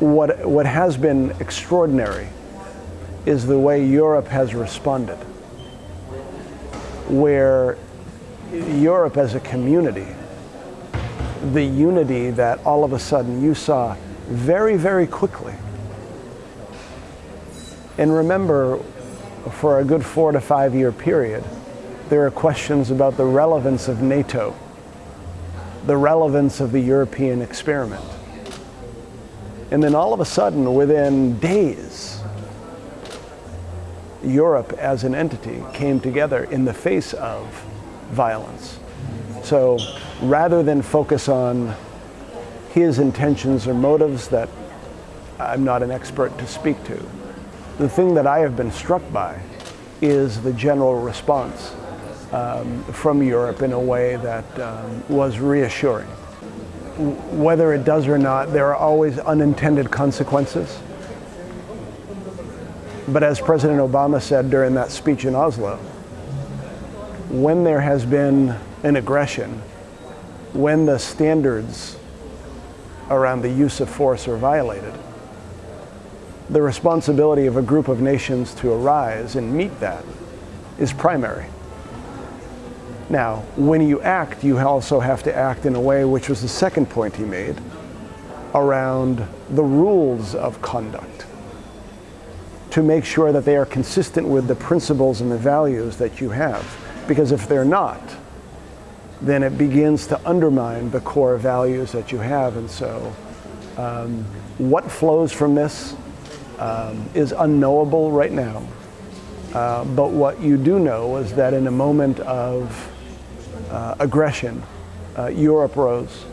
what, what has been extraordinary is the way Europe has responded, where Europe as a community, the unity that all of a sudden you saw very, very quickly. And remember, for a good four to five year period, there are questions about the relevance of NATO, the relevance of the European experiment. And then all of a sudden, within days, Europe as an entity came together in the face of violence. So rather than focus on his intentions or motives that I'm not an expert to speak to, the thing that I have been struck by is the general response um, from Europe in a way that um, was reassuring. Whether it does or not, there are always unintended consequences. But as President Obama said during that speech in Oslo, when there has been an aggression, when the standards around the use of force are violated, the responsibility of a group of nations to arise and meet that is primary. Now, when you act, you also have to act in a way, which was the second point he made, around the rules of conduct to make sure that they are consistent with the principles and the values that you have. Because if they're not, then it begins to undermine the core values that you have. And so, um, what flows from this um, is unknowable right now. Uh, but what you do know is that in a moment of aggression, uh, Europe rose.